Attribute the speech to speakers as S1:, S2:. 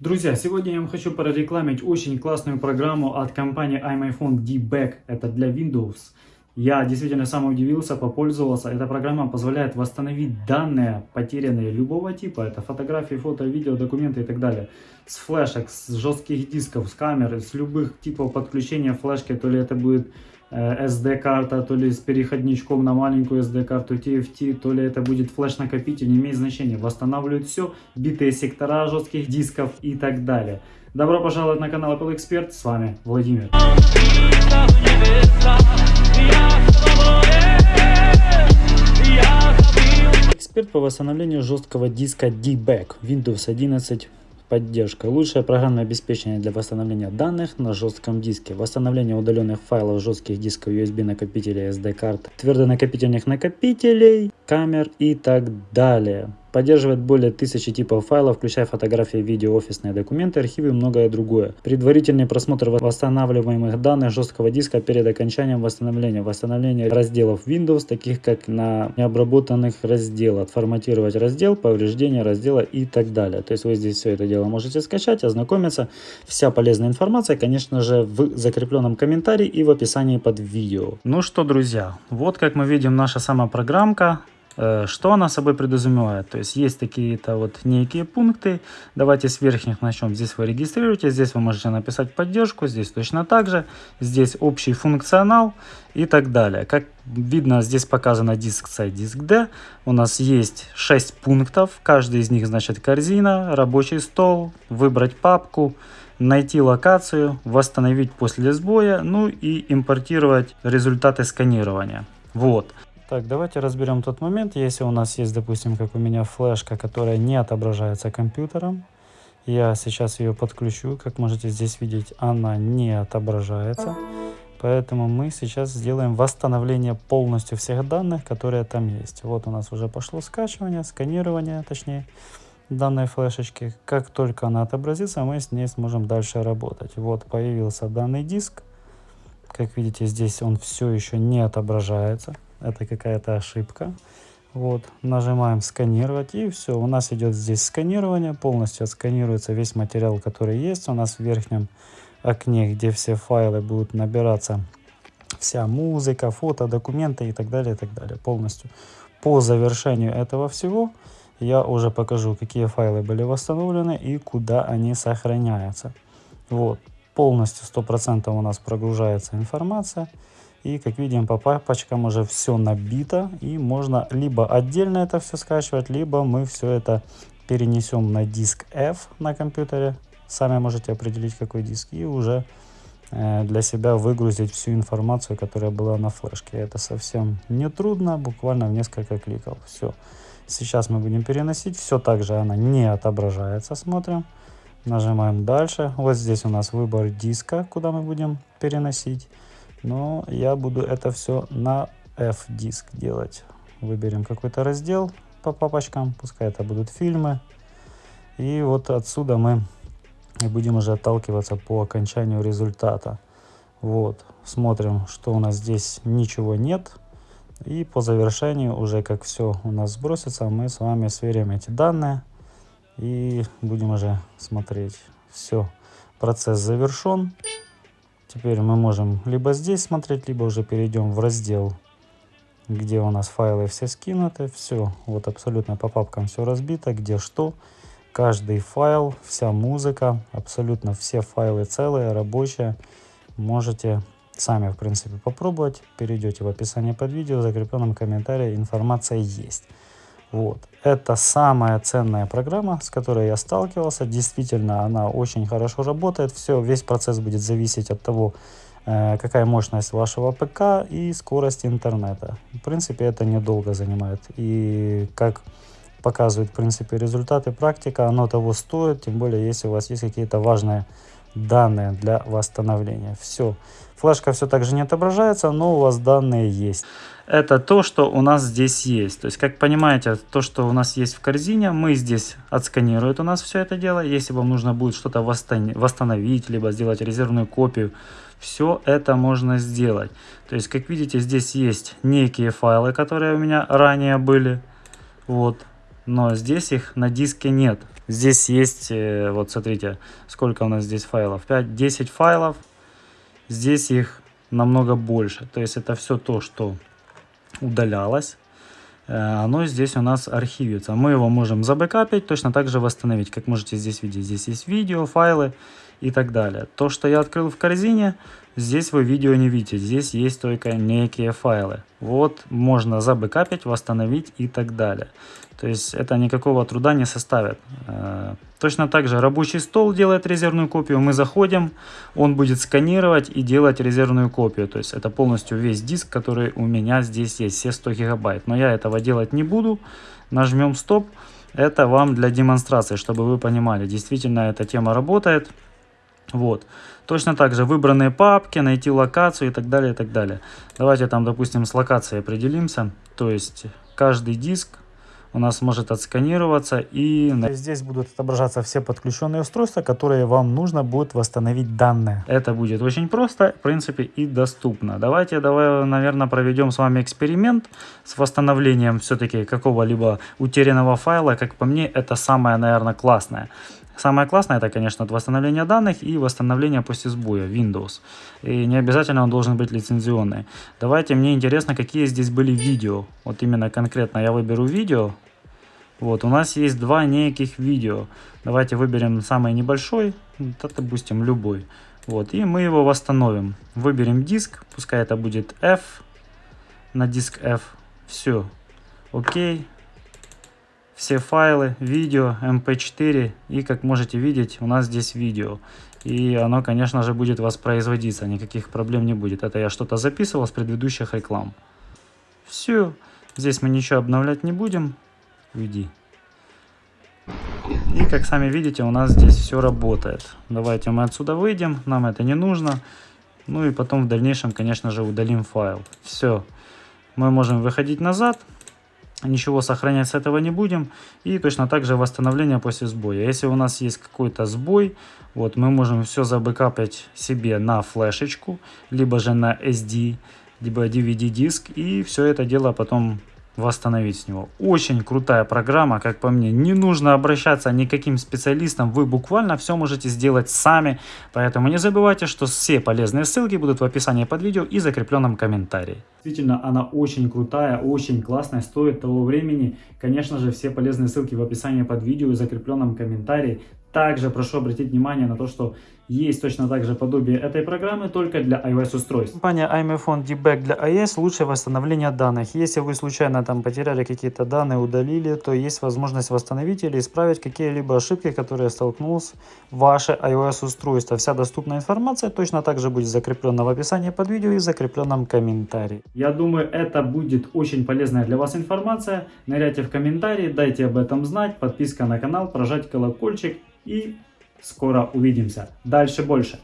S1: Друзья, сегодня я вам хочу прорекламить очень классную программу от компании iMyphone D-Back. Это для Windows. Я действительно сам удивился, попользовался. Эта программа позволяет восстановить данные, потерянные любого типа. Это фотографии, фото, видео, документы и так далее. С флешек, с жестких дисков, с камер, с любых типов подключения флешки. То ли это будет SD-карта, э, то ли с переходничком на маленькую SD-карту TFT, то ли это будет флеш-накопитель, не имеет значения. Восстанавливают все, битые сектора жестких дисков и так далее. Добро пожаловать на канал Apple Expert, с вами Владимир. Эксперт по восстановлению жесткого диска D-Back Windows 11 Поддержка. Лучшее программное обеспечение для восстановления данных на жестком диске. Восстановление удаленных файлов жестких дисков USB накопителей SD карт, твердонакопительных накопителей, камер и так далее. Поддерживает более тысячи типов файлов, включая фотографии, видео, офисные документы, архивы и многое другое. Предварительный просмотр восстанавливаемых данных жесткого диска перед окончанием восстановления. Восстановление разделов Windows, таких как на необработанных разделах. Форматировать раздел, повреждение раздела и так далее. То есть вы здесь все это дело можете скачать, ознакомиться. Вся полезная информация, конечно же, в закрепленном комментарии и в описании под видео. Ну что, друзья, вот как мы видим наша сама программка. Э, что она собой предусмевает? То есть есть такие-то вот некие пункты. Давайте с верхних начнем. Здесь вы регистрируете, здесь вы можете написать поддержку, здесь точно так же. Здесь общий функционал и так далее. Как видно, здесь показано диск C, диск D. У нас есть 6 пунктов. Каждый из них значит корзина, рабочий стол, выбрать папку, найти локацию, восстановить после сбоя, ну и импортировать результаты сканирования. Вот. Так, давайте разберем тот момент, если у нас есть, допустим, как у меня флешка, которая не отображается компьютером. Я сейчас ее подключу, как можете здесь видеть, она не отображается. Поэтому мы сейчас сделаем восстановление полностью всех данных, которые там есть. Вот у нас уже пошло скачивание, сканирование, точнее, данной флешечки. Как только она отобразится, мы с ней сможем дальше работать. Вот появился данный диск. Как видите, здесь он все еще не отображается это какая-то ошибка. Вот, нажимаем сканировать и все, у нас идет здесь сканирование, полностью отсканируется весь материал, который есть у нас в верхнем окне, где все файлы будут набираться, вся музыка, фото, документы и так далее, и так далее, полностью. По завершению этого всего я уже покажу, какие файлы были восстановлены и куда они сохраняются. Вот, полностью 100% у нас прогружается информация. И как видим по папочкам уже все набито. И можно либо отдельно это все скачивать, либо мы все это перенесем на диск F на компьютере. Сами можете определить какой диск. И уже э, для себя выгрузить всю информацию, которая была на флешке. Это совсем не трудно, буквально в несколько кликов. Все. Сейчас мы будем переносить. Все так же она не отображается. Смотрим. Нажимаем дальше. Вот здесь у нас выбор диска, куда мы будем переносить. Но я буду это все на F-диск делать. Выберем какой-то раздел по папочкам, пускай это будут фильмы. И вот отсюда мы будем уже отталкиваться по окончанию результата. Вот, смотрим, что у нас здесь ничего нет. И по завершению, уже как все у нас сбросится, мы с вами сверим эти данные. И будем уже смотреть. Все, процесс завершен. Теперь мы можем либо здесь смотреть, либо уже перейдем в раздел, где у нас файлы все скинуты. Все, вот абсолютно по папкам все разбито, где что. Каждый файл, вся музыка, абсолютно все файлы целые, рабочие. Можете сами, в принципе, попробовать. Перейдете в описание под видео, в закрепленном комментарии информация есть. Вот. Это самая ценная программа, с которой я сталкивался. Действительно, она очень хорошо работает. Все, весь процесс будет зависеть от того, э, какая мощность вашего ПК и скорость интернета. В принципе, это недолго занимает. И как показывают, в принципе, результаты практика, оно того стоит, тем более, если у вас есть какие-то важные данные для восстановления. Все. Флешка все так же не отображается, но у вас данные есть. Это то, что у нас здесь есть. То есть, как понимаете, то, что у нас есть в корзине, мы здесь отсканирует у нас все это дело. Если вам нужно будет что-то восстановить, либо сделать резервную копию, все это можно сделать. То есть, как видите, здесь есть некие файлы, которые у меня ранее были. Вот. Но здесь их на диске нет. Здесь есть, э, вот смотрите, сколько у нас здесь файлов. 5-10 файлов. Здесь их намного больше. То есть это все то, что удалялось. Э, оно здесь у нас архивится. Мы его можем забэкапить, точно так же восстановить. Как можете здесь видеть, здесь есть видео, файлы и так далее. То, что я открыл в корзине, здесь вы видео не видите. Здесь есть только некие файлы. Вот можно забэкапить, восстановить и так далее. То есть это никакого труда не составит. Э, точно так же рабочий стол делает резервную копию. Мы заходим, он будет сканировать и делать резервную копию. То есть это полностью весь диск, который у меня здесь есть, все 100 гигабайт. Но я этого делать не буду. Нажмем стоп. Это вам для демонстрации, чтобы вы понимали, действительно эта тема работает. Вот. Точно так же выбранные папки, найти локацию и так далее, и так далее. Давайте там, допустим, с локацией определимся. То есть каждый диск у нас может отсканироваться и здесь будут отображаться все подключенные устройства, которые вам нужно будет восстановить данные. Это будет очень просто, в принципе, и доступно. Давайте, давай, наверное, проведем с вами эксперимент с восстановлением все-таки какого-либо утерянного файла. Как по мне, это самое, наверное, классное. Самое классное это, конечно, восстановление данных и восстановление после сбоя Windows. И не обязательно он должен быть лицензионный. Давайте, мне интересно, какие здесь были видео. Вот именно конкретно я выберу видео. Вот, у нас есть два неких видео. Давайте выберем самый небольшой, да, допустим, любой. Вот, и мы его восстановим. Выберем диск, пускай это будет F, на диск F. Все, окей все файлы, видео, mp4 эм и как можете видеть у нас здесь видео. И оно, конечно же, будет воспроизводиться, никаких проблем не будет. Это я что-то записывал с предыдущих реклам. Все, здесь мы ничего обновлять не будем. Уйди. И как сами видите, у нас здесь все работает. Давайте мы отсюда выйдем, нам это не нужно. Ну и потом в дальнейшем, конечно же, удалим файл. Все. Мы можем выходить назад ничего сохранять с этого не будем. И точно так же восстановление после сбоя. Если у нас есть какой-то сбой, вот мы можем все забэкапать себе на флешечку, либо же на SD, либо DVD диск. И все это дело потом восстановить с него. Очень крутая программа, как по мне. Не нужно обращаться никаким специалистам, вы буквально все можете сделать сами. Поэтому не забывайте, что все полезные ссылки будут в описании под видео и закрепленном комментарии. Действительно, она очень крутая, очень классная, стоит того времени. Конечно же, все полезные ссылки в описании под видео и закрепленном комментарии. Также прошу обратить внимание на то, что есть точно так же подобие этой программы, только для iOS устройств. Компания iMphone Debug для iOS лучшее восстановление данных. Если вы случайно там потеряли какие-то данные, удалили, то есть возможность восстановить или исправить какие-либо ошибки, которые столкнулся ваше iOS устройство. Вся доступная информация точно так же будет закреплена в описании под видео и в закрепленном комментарии. Я думаю, это будет очень полезная для вас информация. Ныряйте в комментарии, дайте об этом знать, подписка на канал, прожать колокольчик и скоро увидимся. Дальше больше.